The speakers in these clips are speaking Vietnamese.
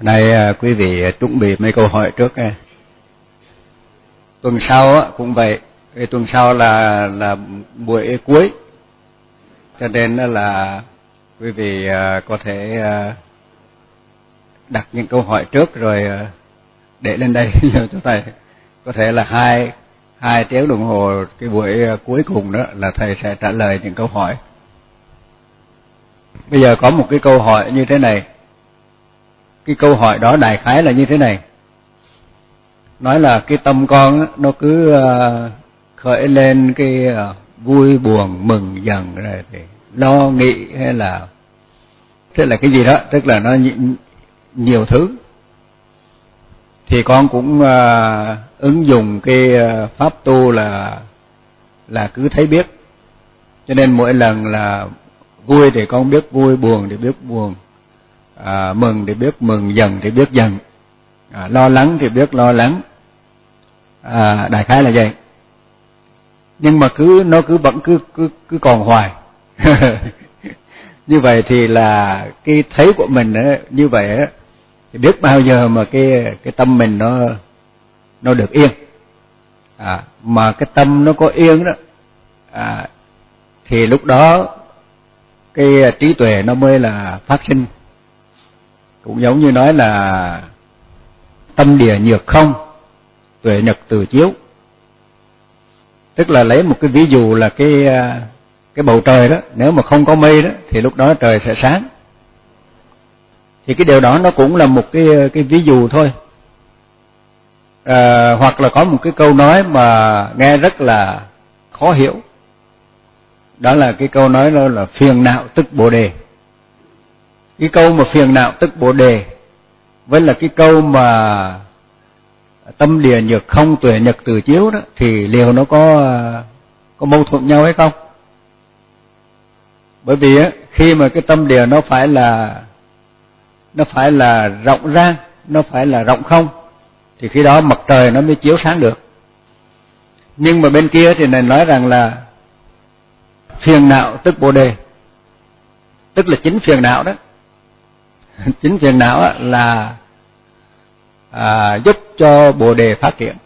nay à, quý vị chuẩn bị mấy câu hỏi trước nha. Tuần sau cũng vậy, tuần sau là là buổi cuối. Cho nên là quý vị à, có thể à, đặt những câu hỏi trước rồi để lên đây cho thầy. Có thể là hai hai tiếng đồng hồ cái buổi cuối cùng đó là thầy sẽ trả lời những câu hỏi. Bây giờ có một cái câu hỏi như thế này cái câu hỏi đó đại khái là như thế này. Nói là cái tâm con nó cứ ờ, khởi lên cái ờ, vui, buồn, mừng dần rồi thì lo, nghĩ hay là tức là cái gì đó, tức là nó nhiều thứ. Thì con cũng ờ, ứng dụng cái pháp tu là là cứ thấy biết. Cho nên mỗi lần là vui thì con biết vui, buồn thì biết buồn à, mừng thì biết mừng dần thì biết dần à, lo lắng thì biết lo lắng. À, đại khái là vậy. Nhưng mà cứ nó cứ vẫn cứ cứ cứ còn hoài. Như vậy thì là cái thấy của mình ấy, như vậy ấy, thì biết bao giờ mà cái cái tâm mình nó nó được yên. À, mà cái tâm nó có yên đó à, thì lúc đó cái trí tuệ nó mới là phát sinh cũng giống như nói là tâm địa nhược không tuệ nhật từ chiếu. Tức là lấy một cái ví dụ là cái à, cái bầu trời đó nếu mà không có mây đó thì lúc đó trời sẽ sáng. Thì cái điều đó nó cũng là một cái cái ví dụ thôi. À, hoặc là có một cái câu nói mà nghe rất là khó hiểu. Đó là cái câu nói đó là phiền não tức bồ đề cái câu mà phiền não tức bồ đề, với là cái câu mà tâm địa nhược không, tuệ nhật từ chiếu đó, thì liệu nó có có mâu thuẫn nhau hay không? Bởi vì á, khi mà cái tâm địa nó phải là, nó phải là rộng ra nó phải là rộng không, thì khi đó mặt trời nó mới chiếu sáng được. Nhưng mà bên kia thì này nói rằng là phiền não tức bồ đề. Tức là chính phiền não đó. chính phiền não là à, giúp cho bồ đề phát triển.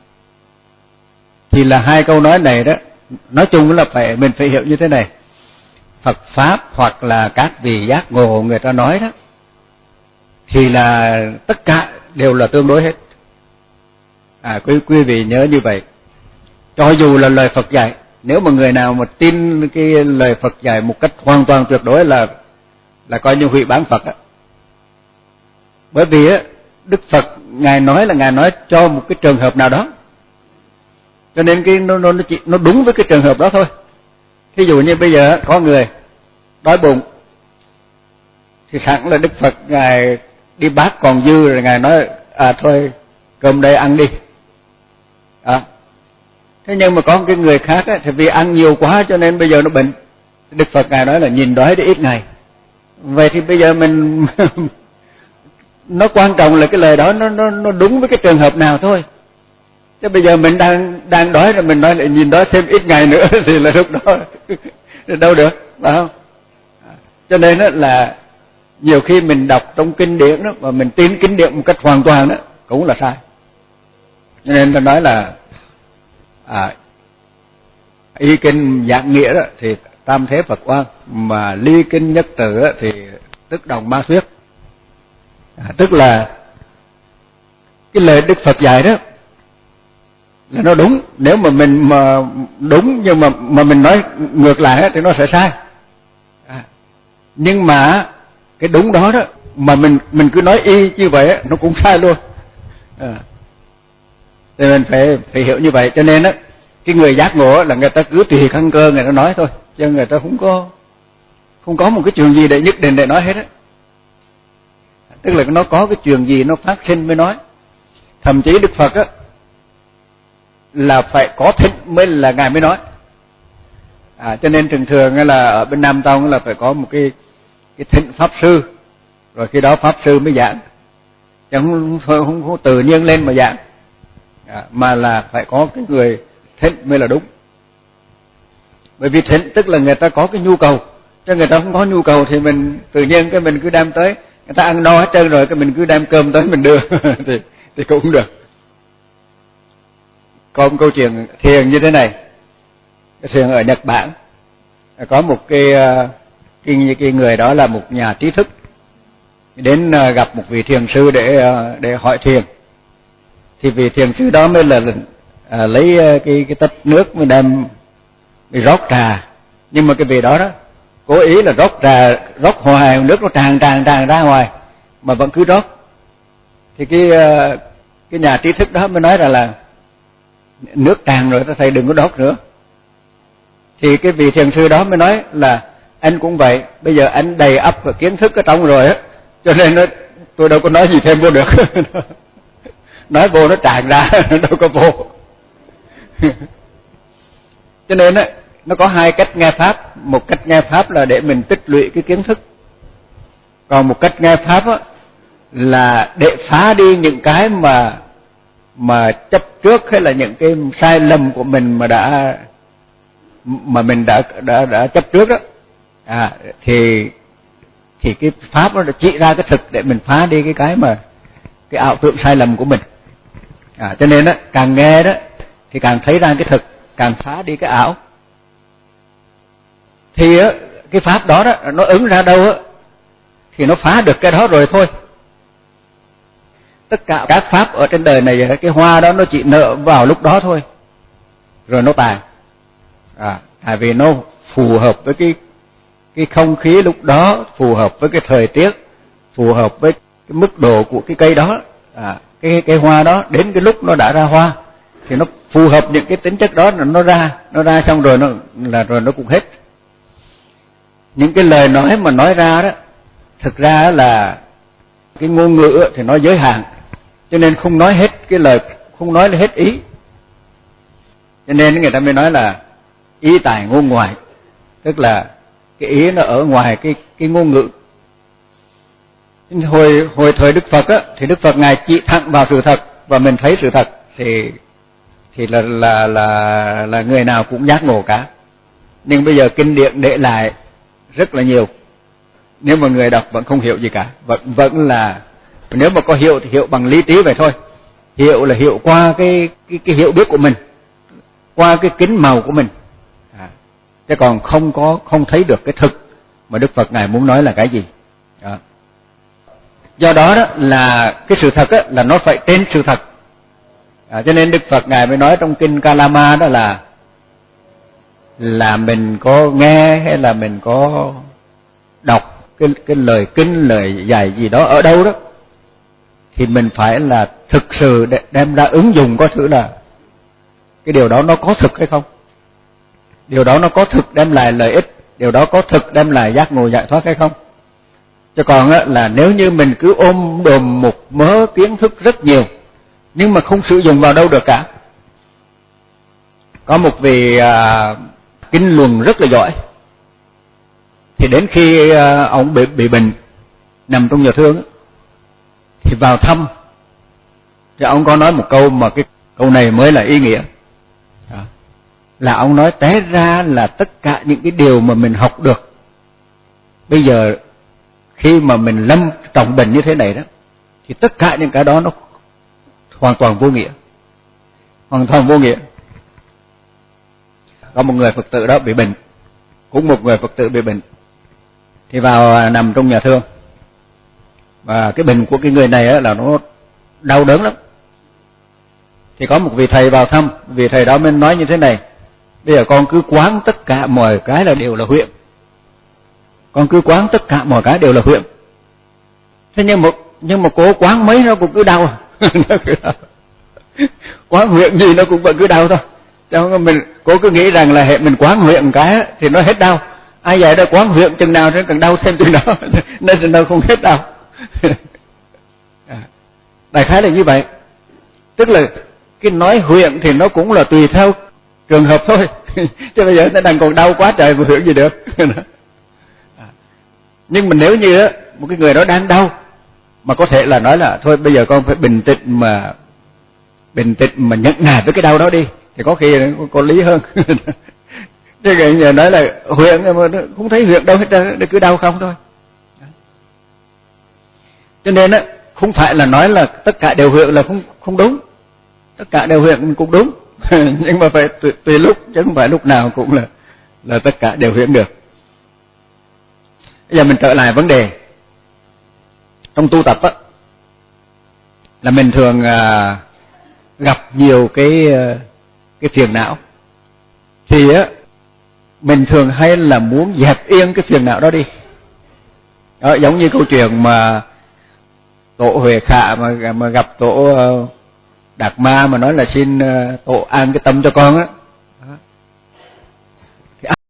Thì là hai câu nói này đó nói chung là phải mình phải hiểu như thế này. Phật pháp hoặc là các vị giác ngộ người ta nói đó thì là tất cả đều là tương đối hết. À quý quý vị nhớ như vậy. Cho dù là lời Phật dạy nếu mà người nào mà tin cái lời Phật dạy một cách hoàn toàn tuyệt đối là là coi như hủy bán Phật á bởi vì á đức phật ngài nói là ngài nói cho một cái trường hợp nào đó. Cho nên cái nó nó nó chỉ nó đúng với cái trường hợp đó thôi. Thí dụ như bây giờ có người đói bụng thì sẵn là đức phật ngài đi bát còn dư rồi ngài nói à thôi cơm đây ăn đi. À. thế nhưng mà có cái người khác á, thì vì ăn nhiều quá cho nên bây giờ nó bệnh. Đức phật ngài nói là nhìn đói để ít ngày. Vậy thì bây giờ mình nó quan trọng là cái lời đó nó nó nó đúng với cái trường hợp nào thôi. Chứ bây giờ mình đang đang đói rồi mình nói lại nhìn đó thêm ít ngày nữa thì là lúc đó đâu được phải không? À, cho nên đó là nhiều khi mình đọc trong kinh điển đó và mình tin kinh điển một cách hoàn toàn đó cũng là sai. Cho nên tôi nói là à, y kinh dạng nghĩa đó thì tam thế Phật quan mà ly kinh nhất tử thì tức đồng ma thuyết à, tức là cái lời đức phật dạy đó là nó đúng. Nếu mà mình mà đúng nhưng mà mà mình nói ngược lại thì nó sẽ sai. À, nhưng mà cái đúng đó đó mà mình mình cứ nói y như vậy nó cũng sai luôn. À. thì mình phải phải hiểu như vậy. Cho nên đó cái người giác ngộ là người ta cứ tùy căn cơ người ta nói thôi chứ người ta không có không có một cái chuyện gì để nhất định để nói hết á tức là nó có cái chuyện gì nó phát sinh mới nói. Thậm chí đức phật á là phải có thịnh mới là ngài mới nói. À cho nên thường thường là ở bên nam tông là phải có một cái cái thịnh pháp sư. Rồi khi đó pháp sư mới giảng. Chẳng không, không, không, không tự nhiên lên mà giảng. À, mà là phải có cái người thịnh mới là đúng. Bởi vì thịnh tức là người ta có cái nhu cầu. Cho người ta không có nhu cầu thì mình tự nhiên cái mình cứ đem tới người ta ăn no hết trơn rồi cái mình cứ đem cơm tới mình đưa. Thì thì cũng được. Có một câu chuyện thiền như thế này. Cái thiền ở Nhật Bản có một cái ờ, cái, cái người đó là một nhà trí thức. Đến ờ, gặp một vị thiền sư để ờ, để hỏi thiền. Thì vị thiền sư đó mới là à, lấy cái cái tách nước mới đem mới rót trà. Nhưng mà cái vị đó đó cố ý là rót ra rót hoài nước nó tràn tràn tràn ra ngoài, mà vẫn cứ rót. Thì cái ờ, cái nhà trí thức đó mới nói rằng là nước tràn rồi ta thầy, đừng có đốt nữa. Thì cái vị thiền sư đó mới nói là anh cũng vậy, bây giờ anh đầy ắp kiến thức ở trong rồi á, cho nên nó, tôi đâu có nói gì thêm vô được. Nói vô nó tràn ra, đâu có vô. Cho nên á nó có hai cách nghe pháp. Một cách nghe pháp là để mình tích lũy cái kiến thức. Còn một cách nghe pháp á, là để phá đi những cái mà mà chấp trước hay là những cái sai lầm của mình mà đã, mà mình đã đã đã chấp trước đó. À thì thì cái pháp nó chỉ ra cái thực để mình phá đi cái cái mà, cái ảo tưởng sai lầm của mình. À cho nên đó càng nghe đó, thì càng thấy ra cái thực, càng phá đi cái ảo thì cái pháp đó đó, nó ứng ra đâu á, thì nó phá được cái đó rồi thôi. Tất cả các pháp ở trên đời này, cái hoa đó nó chỉ nở vào lúc đó thôi, rồi nó tàn. À tại vì nó phù hợp với cái cái không khí lúc đó, phù hợp với cái thời tiết, phù hợp với cái mức độ của cái cây đó. À cái cái hoa đó, đến cái lúc nó đã ra hoa, thì nó phù hợp những cái tính chất đó là nó ra nó ra xong rồi nó là rồi nó cũng hết những cái lời nói mà nói ra đó, thực ra là cái ngôn ngữ thì nó giới hạn. Cho nên không nói hết cái lời, không nói hết ý. Cho nên người ta mới nói là ý tài ngôn ngoại. Tức là cái ý nó ở ngoài cái cái ngôn ngữ. Hồi hồi thời Đức Phật á, thì Đức Phật ngài chỉ thẳng vào sự thật và mình thấy sự thật thì thì là là là là người nào cũng giác ngộ cả. Nhưng bây giờ kinh điển để lại rất là nhiều. Nếu mà người đọc vẫn không hiểu gì cả vẫn vẫn là nếu mà có hiểu thì hiểu bằng lý trí vậy thôi. Hiểu là hiểu qua cái cái cái hiểu biết của mình qua cái kính màu của mình. À, chứ còn không có không thấy được cái thực mà Đức Phật ngài muốn nói là cái gì. Đó. do đó đó là cái sự thật á, là nó phải trên sự thật. À, cho nên Đức Phật ngài mới nói trong kinh Kalama đó là là mình có nghe hay là mình có đọc cái cái lời kinh lời dạy gì đó ở đâu đó thì mình phải là thực sự đem ra ứng dụng có thử là cái điều đó nó có thực hay không? Điều đó nó có thực đem lại lợi ích điều đó có thực đem lại giác ngộ giải thoát hay không? Cho còn á, là nếu như mình cứ ôm đồm một mớ kiến thức rất nhiều nhưng mà không sử dụng vào đâu được cả. Có một vị à, kinh luồng rất là giỏi. Thì đến khi ờ, ông bị bị bệnh nằm trong nhà thương thì vào thăm. Thì ông có nói một câu mà cái câu này mới là ý nghĩa. Là ông nói té ra là tất cả những cái điều mà mình học được. Bây giờ khi mà mình lâm trọng bệnh như thế này đó, thì tất cả những cái đó nó hoàn toàn vô nghĩa. Hoàn toàn vô nghĩa có một người phật tử đó bị bệnh. Cũng một người phật tử bị bệnh. Thì vào à, nằm trong nhà thương. Và cái bệnh của cái người này á là nó đau đớn lắm. Thì có một vị thầy vào thăm. Vị thầy đó mới nói như thế này. Bây giờ con cứ quán tất cả mọi cái là đều là huyện. Con cứ quán tất cả mọi cái đều là huyện. Thế nhưng một nhưng mà cố quán mấy nó cũng cứ đau. Nó cứ đau. Quán huyện gì nó cũng vẫn cứ đau thôi cho mình cố cứ nghĩ rằng là hệ mình quán huyện cái thì nó hết đau. Ai vậy đó quán huyện chừng nào nó càng đau thêm chừng đó nên nó không hết đau. À, đại khái là như vậy. Tức là cái nói huyện thì nó cũng là tùy theo trường hợp thôi. Chứ bây giờ nó đang còn đau quá trời mà huyện gì được. À, nhưng mà nếu như một cái người đó đang đau, mà có thể là nói là, thôi bây giờ con phải bình tĩnh mà, bình tĩnh mà nhận nài với cái đau đó đi thì có khi có, lý hơn. Thế người giờ nói là huyện mà không thấy huyện đâu hết trơn cứ đau không thôi. Cho nên á không phải là nói là tất cả đều huyện là không không đúng. Tất cả đều huyện cũng đúng. Nhưng mà phải tùy, tùy lúc chứ không phải lúc nào cũng là là tất cả đều huyện được. Bây giờ mình trở lại vấn đề. Trong tu tập á là mình thường à, gặp nhiều cái à, cái phiền não. Thì á mình thường hay là muốn dẹp yên cái phiền não đó đi. Đó, giống như câu chuyện mà tổ huệ khả mà mà gặp tổ ờ, đạt ma mà nói là xin ờ, tổ an cái tâm cho con á.